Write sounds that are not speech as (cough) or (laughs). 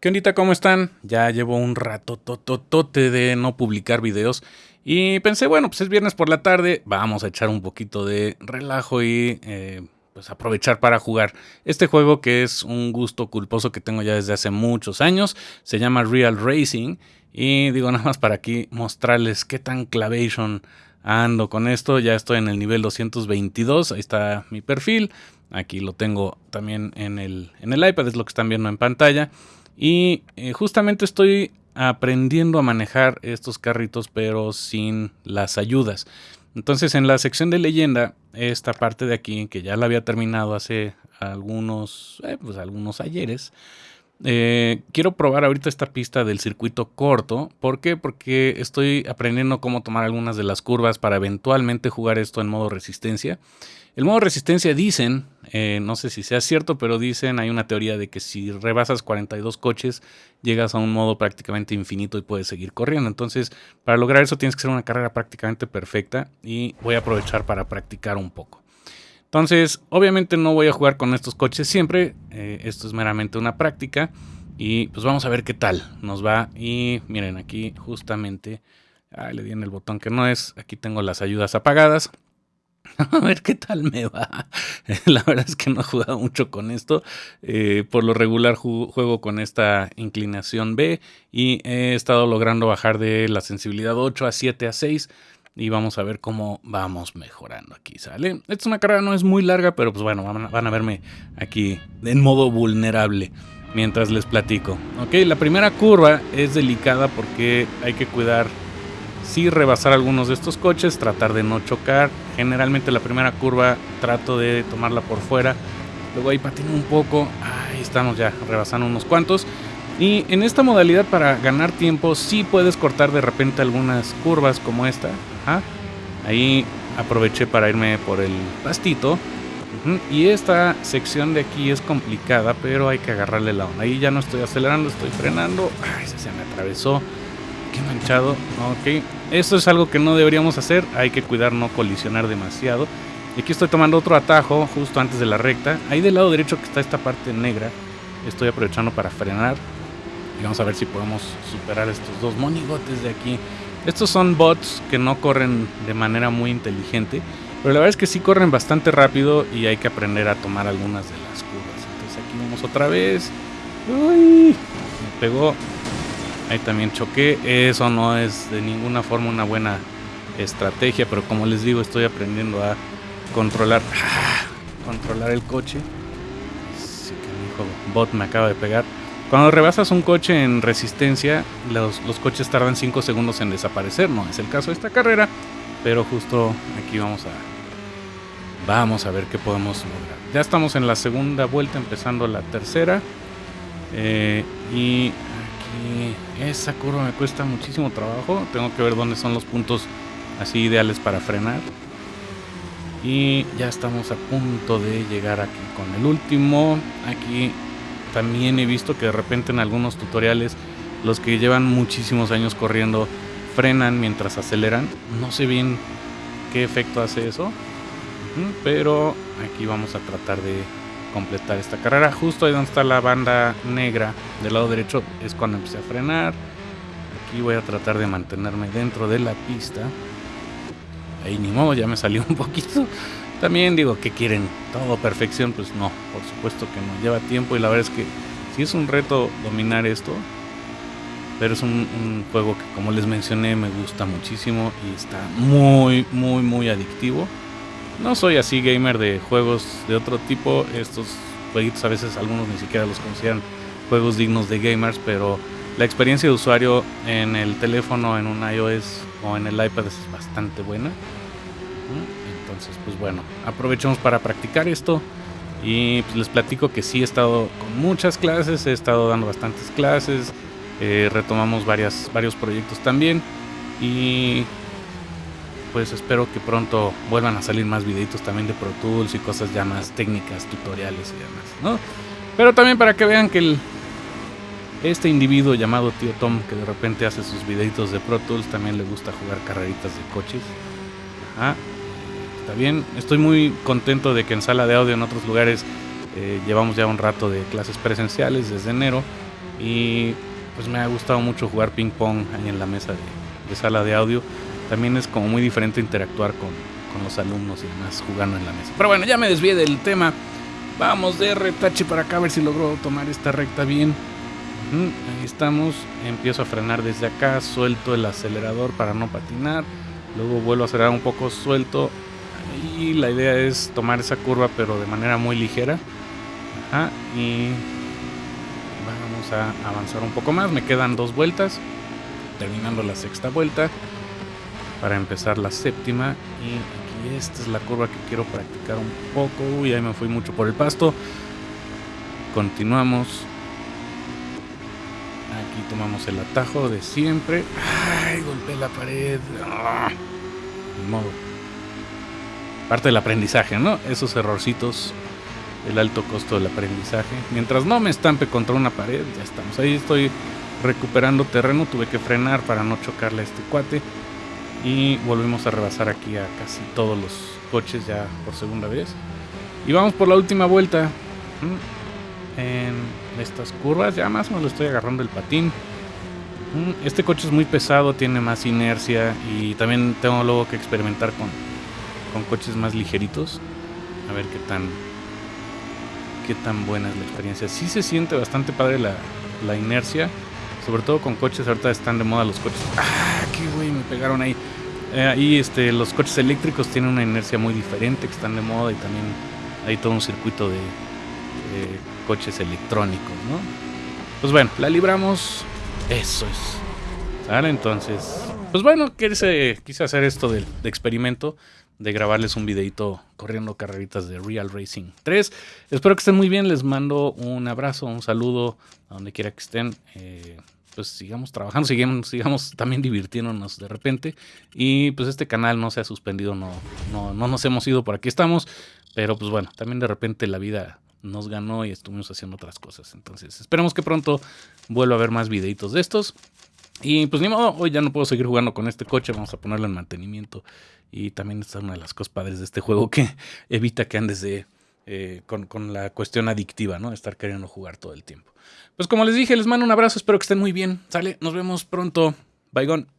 ¿Qué ondita? ¿Cómo están? Ya llevo un rato tototote de no publicar videos y pensé, bueno, pues es viernes por la tarde, vamos a echar un poquito de relajo y eh, pues aprovechar para jugar este juego que es un gusto culposo que tengo ya desde hace muchos años. Se llama Real Racing y digo (laughs) nada más para aquí mostrarles qué tan clavation ando con esto. Ya estoy en el nivel 222, ahí está mi perfil. Aquí lo tengo también en el, en el iPad, es lo que están viendo en pantalla. Y eh, justamente estoy aprendiendo a manejar estos carritos, pero sin las ayudas. Entonces, en la sección de leyenda, esta parte de aquí, que ya la había terminado hace algunos, eh, pues algunos ayeres, eh, quiero probar ahorita esta pista del circuito corto. ¿Por qué? Porque estoy aprendiendo cómo tomar algunas de las curvas para eventualmente jugar esto en modo resistencia. El modo resistencia dicen, eh, no sé si sea cierto, pero dicen, hay una teoría de que si rebasas 42 coches, llegas a un modo prácticamente infinito y puedes seguir corriendo. Entonces, para lograr eso tienes que ser una carrera prácticamente perfecta y voy a aprovechar para practicar un poco. Entonces, obviamente no voy a jugar con estos coches siempre, eh, esto es meramente una práctica y pues vamos a ver qué tal nos va. Y miren, aquí justamente, le di en el botón que no es, aquí tengo las ayudas apagadas. (laughs) A ver qué tal me va. (laughs) La verdad es que no he jugado mucho con esto. Eh, por lo regular juego con esta inclinación B y he estado logrando bajar de la sensibilidad 8 a 7 a 6 y vamos a ver cómo vamos mejorando aquí, ¿sale? Esta es una carrera, no es muy larga, pero pues bueno, van a, verme aquí en modo vulnerable mientras les platico. Ok, la primera curva es delicada porque hay que cuidar si rebasar algunos de estos coches, tratar de no chocar. Generalmente la primera curva trato de tomarla por fuera, luego ahí patino un poco, ahí estamos ya rebasando unos cuantos. Y en esta modalidad para ganar tiempo sí puedes cortar de repente algunas curvas como esta. Ahí aproveché para irme por el pastito. Y esta sección de aquí es complicada, pero hay que agarrarle la onda. Ahí ya no estoy acelerando, estoy frenando. Ay, se me atravesó. Qué manchado. Ok. Esto es algo que no deberíamos hacer. Hay que cuidar no colisionar demasiado. Y aquí estoy tomando otro atajo justo antes de la recta. Ahí del lado derecho que está esta parte negra. Estoy aprovechando para frenar. Y vamos a ver si podemos superar estos dos monigotes de aquí. Estos son bots que no corren de manera muy inteligente, pero la verdad es que sí corren bastante rápido y hay que aprender a tomar algunas de las curvas. Entonces aquí vamos otra vez. Uy, me pegó. Ahí también choqué. Eso no es de ninguna forma una buena estrategia, pero como les digo, estoy aprendiendo a controlar, (laughs) controlar el coche. Sí que bot me acaba de pegar. Cuando rebasas un coche en resistencia, los, coches tardan 5 segundos en desaparecer. No es el caso de esta carrera, pero justo aquí vamos a, vamos a ver qué podemos lograr. Ya estamos en la segunda vuelta, empezando la tercera. Eh, y aquí esa curva me cuesta muchísimo trabajo. Tengo que ver dónde son los puntos así ideales para frenar. Y ya estamos a punto de llegar aquí con el último. Aquí también he visto que de repente en algunos tutoriales los que llevan muchísimos años corriendo frenan mientras aceleran. No sé bien qué efecto hace eso, pero aquí vamos a tratar de completar esta carrera. Justo ahí donde está la banda negra del lado derecho es cuando empecé a frenar. Aquí voy a tratar de mantenerme dentro de la pista. Ahí ni modo, ya me salió un poquito. También digo, ¿qué quieren? ¿Todo perfección? Pues no, por supuesto que no. Lleva tiempo y la verdad es que sí es un reto dominar esto. Pero es un, juego que como les mencioné me gusta muchísimo y está muy, muy, muy adictivo. No soy así gamer de juegos de otro tipo. Estos jueguitos a veces algunos ni siquiera los consideran juegos dignos de gamers, pero la experiencia de usuario en el teléfono, en un iOS o en el iPad es bastante buena. Entonces, pues bueno, aprovechemos para practicar esto. Y pues les platico que sí he estado con muchas clases, he estado dando bastantes clases, eh, retomamos varias, varios proyectos también. Y pues espero que pronto vuelvan a salir más videitos también de Pro Tools y cosas ya más técnicas, tutoriales y demás, ¿no? Pero también para que vean que este individuo llamado Tío Tom, que de repente hace sus videitos de Pro Tools, también le gusta jugar carreritas de coches. Ajá bien. Estoy muy contento de que en sala de audio en otros lugares eh, llevamos ya un rato de clases presenciales desde enero Y pues me ha gustado mucho jugar ping pong ahí en la mesa de, sala de audio. También es como muy diferente interactuar con, con los alumnos y demás jugando en la mesa. Pero bueno, ya me desvié del tema. Vamos de retache para acá a ver si logro tomar esta recta bien. Ahí estamos. Empiezo a frenar desde acá. Suelto el acelerador para no patinar. Luego vuelvo a acelerar un poco suelto. Y la idea es tomar esa curva pero de manera muy ligera. y vamos a avanzar un poco más. Me quedan dos vueltas. Terminando la sexta vuelta. Para empezar la séptima. Y aquí esta es la curva que quiero practicar un poco. Uy, ahí me fui mucho por el pasto. Continuamos tomamos el atajo de siempre. Ay, golpeé la pared. Ah, modo. Parte del aprendizaje, ¿no? Esos errorcitos. El alto costo del aprendizaje. Mientras no me estampe contra una pared, ya estamos. Ahí estoy recuperando terreno. Tuve que frenar para no chocarle a este cuate. Y volvemos a rebasar aquí a casi todos los coches ya por segunda vez. Y vamos por la última vuelta. En estas curvas. Ya más o menos lo estoy agarrando el patín. Este coche es muy pesado, tiene más inercia y también tengo luego que experimentar con, con coches más ligeritos. A ver qué tan qué tan buena es la experiencia. Sí se siente bastante padre la, la inercia, sobre todo con coches ahorita están de moda los coches. Ah, qué güey, me pegaron ahí. Eh, este, los coches eléctricos tienen una inercia muy diferente que están de moda y también hay todo un circuito de, de coches electrónicos, ¿no? Pues bueno, la libramos. Eso es. ¿Vale? Entonces, pues bueno, quise, quise hacer esto de, experimento, de grabarles un videito corriendo carreritas de Real Racing 3. Espero que estén muy bien, les mando un abrazo, un saludo a donde quiera que estén. Eh, pues sigamos trabajando, sigamos, sigamos también divirtiéndonos de repente. Y pues este canal no se ha suspendido, no, no, no nos hemos ido, por aquí estamos. Pero pues bueno, también de repente la vida nos ganó y estuvimos haciendo otras cosas. Entonces, esperemos que pronto vuelva a haber más videitos de estos. Y pues ni modo, hoy ya no puedo seguir jugando con este coche, vamos a ponerlo en mantenimiento. Y también esta es una de las cosas padres de este juego que (laughs) evita que andes de, eh, con, con, la cuestión adictiva, ¿no? Estar queriendo jugar todo el tiempo. Pues como les dije, les mando un abrazo, espero que estén muy bien. Sale, nos vemos pronto. Bye, gone.